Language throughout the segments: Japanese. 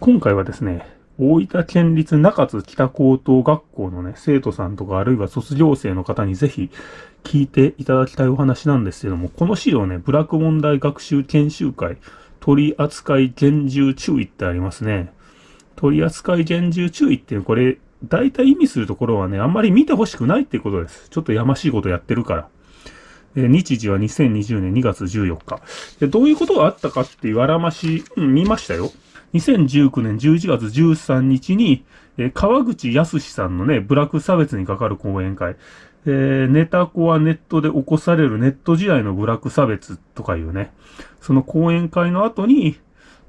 今回はですね、大分県立中津北高等学校のね、生徒さんとかあるいは卒業生の方にぜひ聞いていただきたいお話なんですけども、この資料ね、ブラック問題学習研修会取扱厳重注意ってありますね。取扱厳重注意っていうこれ、大体意味するところはね、あんまり見てほしくないっていうことです。ちょっとやましいことやってるから。え日時は2020年2月14日で。どういうことがあったかっていうあらまし、うん、見ましたよ。2019年11月13日に、えー、川口康さんのね、ブラック差別にかかる講演会、えー、ネタコはネットで起こされるネット時代のブラック差別とかいうね、その講演会の後に、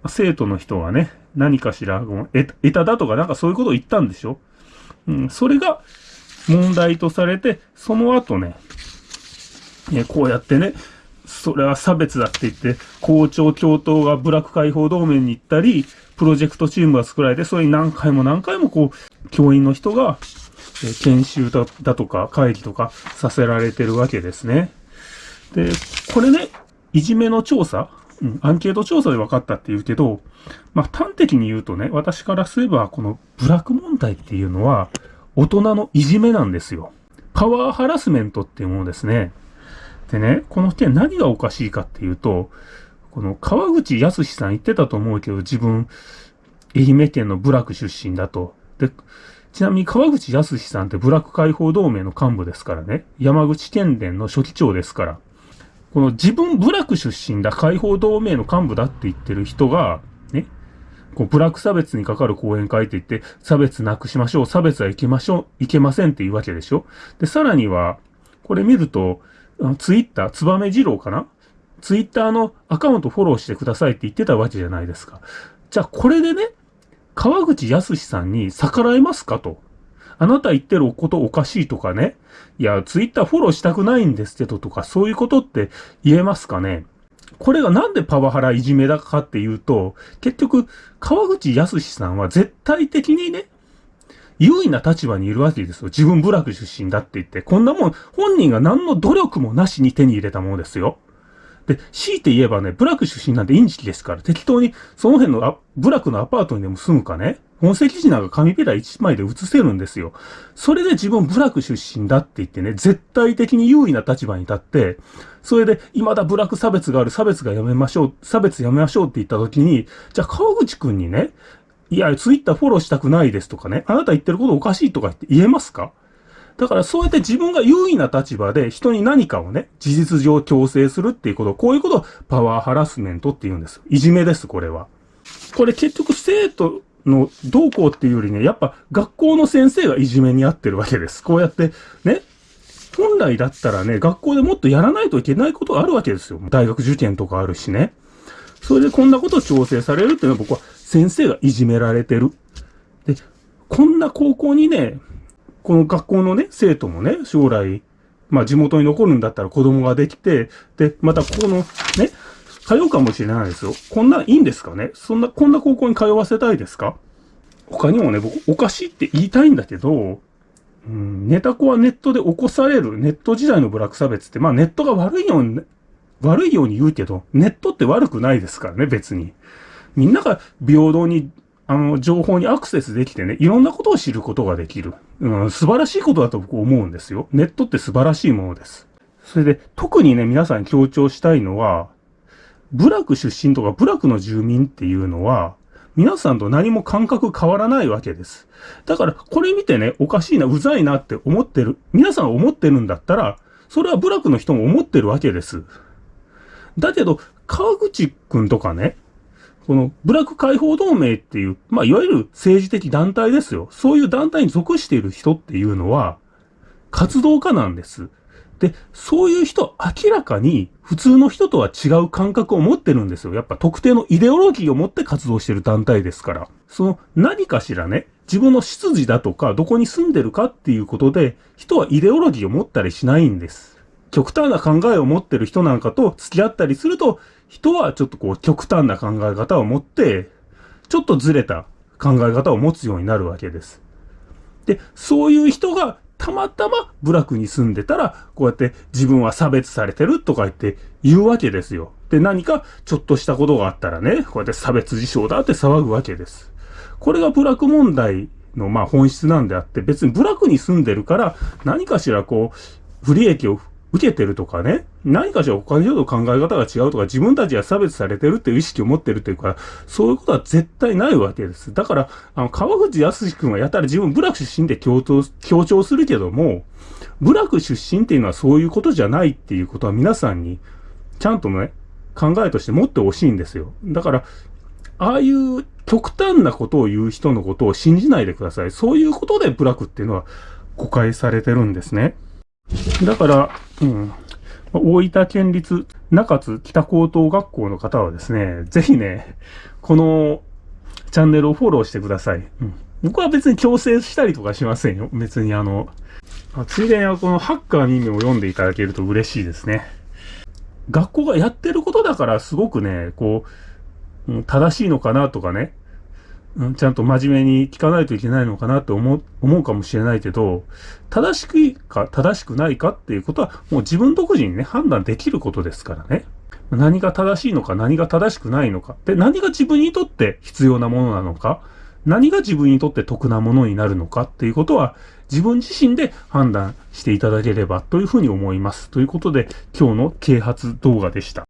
生徒の人がね、何かしら、得ただとかなんかそういうことを言ったんでしょ？うん、それが問題とされて、その後ね、えこうやってね、それは差別だって言って、校長教頭がブラック解放同盟に行ったり、プロジェクトチームが作られて、それに何回も何回もこう、教員の人が、え研修だだとか会議とかさせられてるわけですね。で、これね、いじめの調査、うん、アンケート調査で分かったって言うけど、まあ端的に言うとね、私からすればこのブラック問題っていうのは、大人のいじめなんですよ。パワーハラスメントっていうものですね。でね、この点何がおかしいかっていうと、この川口康さん言ってたと思うけど、自分、愛媛県の部落出身だと。で、ちなみに川口康さんって部落解放同盟の幹部ですからね。山口県連の書記長ですから。この自分部落出身だ、解放同盟の幹部だって言ってる人が、ね、こうブラック差別にかかる講演会って言って、差別なくしましょう、差別はいけましょう、いけませんっていうわけでしょ。で、さらには、これ見ると、ツイッター、ツバメ二郎かな？ツイッターのアカウントフォローしてくださいって言ってたわけじゃないですか。じゃあこれでね、川口康さんに逆らえますかと。あなた言ってることおかしいとかね。いや、ツイッターフォローしたくないんですけどとか、そういうことって言えますかね。これがなんでパワハラいじめだかっていうと、結局、川口康さんは絶対的にね、優位な立場にいるわけですよ。自分部落出身だって言って。こんなもん、本人が何の努力もなしに手に入れたものですよ。で、強いて言えばね、部落出身なんてインチキですから、適当にその辺のあ部落のアパートにでも住むかね、本籍地なんか紙ペラ1枚で写せるんですよ。それで自分部落出身だって言ってね、絶対的に優位な立場に立って、それで未だ部落差別がある、差別がやめましょう、差別やめましょうって言った時に、じゃあ川口くんにね、いや、ツイッターフォローしたくないですとかね、あなた言ってることおかしいとかって言えますか？だからそうやって自分が優位な立場で人に何かをね、事実上強制するっていうこと、こういうことをパワーハラスメントって言うんです。いじめです、これは。これ結局生徒のどうこうっていうよりね、やっぱ学校の先生がいじめにあってるわけです。こうやって、ね、本来だったらね、学校でもっとやらないといけないことがあるわけですよ。大学受験とかあるしね。それでこんなことを調整されるっていうのは僕は先生がいじめられてる。で、こんな高校にね、この学校のね、生徒もね、将来、まあ地元に残るんだったら子供ができて、で、またここのね、通うかもしれないですよ。こんないいんですかね？そんな、こんな高校に通わせたいですか？他にもね、僕、おかしいって言いたいんだけど、うん、ネタコはネットで起こされるネット時代のブラック差別って、まあネットが悪いように、悪いように言うけど、ネットって悪くないですからね、別に。みんなが平等に、あの、情報にアクセスできてね、いろんなことを知ることができる。うん、素晴らしいことだと僕思うんですよ。ネットって素晴らしいものです。それで、特にね、皆さんに強調したいのは、部落出身とか部落の住民っていうのは、皆さんと何も感覚変わらないわけです。だから、これ見てね、おかしいな、うざいなって思ってる、皆さん思ってるんだったら、それは部落の人も思ってるわけです。だけど、川口くんとかね、このブラック解放同盟っていう、まあ、いわゆる政治的団体ですよ。そういう団体に属している人っていうのは、活動家なんです。で、そういう人、明らかに普通の人とは違う感覚を持ってるんですよ。やっぱ特定のイデオロギーを持って活動してる団体ですから。その何かしらね、自分の出自だとか、どこに住んでるかっていうことで、人はイデオロギーを持ったりしないんです。極端な考えを持ってる人なんかと付き合ったりすると、人はちょっとこう極端な考え方を持って、ちょっとずれた考え方を持つようになるわけです。で、そういう人がたまたま部落に住んでたら、こうやって自分は差別されてるとか言って言うわけですよ。で、何かちょっとしたことがあったらね、こうやって差別事象だって騒ぐわけです。これが部落問題のまあ本質なんであって、別に部落に住んでるから何かしらこう、不利益を受けてるとかね、何かしら他の人と考え方が違うとか、自分たちが差別されてるっていう意識を持ってるっていうか、そういうことは絶対ないわけです。だから、あの、川口康君はやたら自分部落出身で強調、強調するけども、部落出身っていうのはそういうことじゃないっていうことは皆さんに、ちゃんとね、考えとして持ってほしいんですよ。だから、ああいう極端なことを言う人のことを信じないでください。そういうことで部落っていうのは誤解されてるんですね。だから、うん。大分県立中津北高等学校の方はですね、ぜひね、このチャンネルをフォローしてください。うん、僕は別に強制したりとかしませんよ。別にあの、ついでにこのハッカーミを読んでいただけると嬉しいですね。学校がやってることだからすごくね、こう、正しいのかなとかね、ちゃんと真面目に聞かないといけないのかなって思う、思うかもしれないけど、正しくいいか正しくないかっていうことは、もう自分独自にね、判断できることですからね。何が正しいのか、何が正しくないのか。で、何が自分にとって必要なものなのか。何が自分にとって得なものになるのかっていうことは、自分自身で判断していただければというふうに思います。ということで、今日の啓発動画でした。